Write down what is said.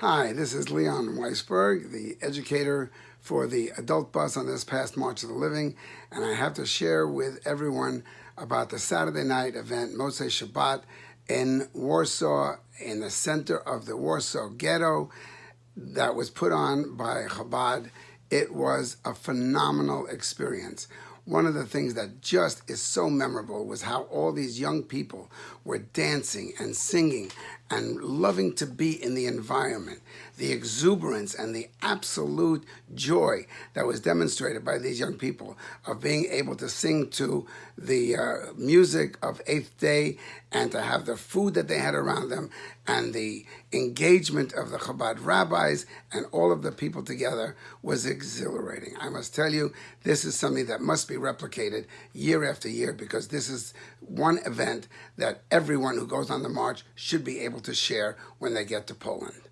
Hi, this is Leon Weisberg, the educator for the adult bus on this past March of the Living, and I have to share with everyone about the Saturday night event, Motzei Shabbat, in Warsaw, in the center of the Warsaw ghetto, that was put on by Chabad. It was a phenomenal experience one of the things that just is so memorable was how all these young people were dancing and singing and loving to be in the environment. The exuberance and the absolute joy that was demonstrated by these young people of being able to sing to the uh, music of Eighth Day and to have the food that they had around them and the engagement of the Chabad rabbis and all of the people together was exhilarating. I must tell you, this is something that must be replicated year after year because this is one event that everyone who goes on the march should be able to share when they get to Poland.